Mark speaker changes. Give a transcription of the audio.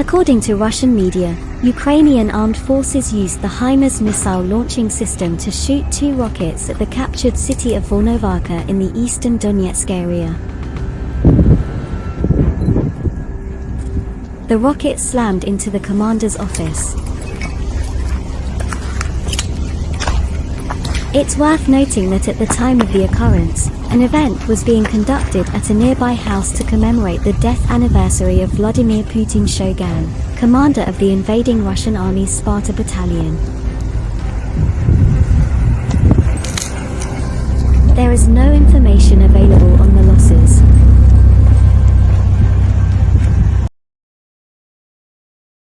Speaker 1: According to Russian media, Ukrainian armed forces used the HIMARS missile launching system to shoot two rockets at the captured city of Volnovakha in the eastern Donetsk area. The rocket slammed into the commander's office. It's worth noting that at the time of the occurrence, an event was being conducted at a nearby house to commemorate the death anniversary of Vladimir Putin Shogun, commander of the invading Russian army's Sparta battalion. There is no information available on the.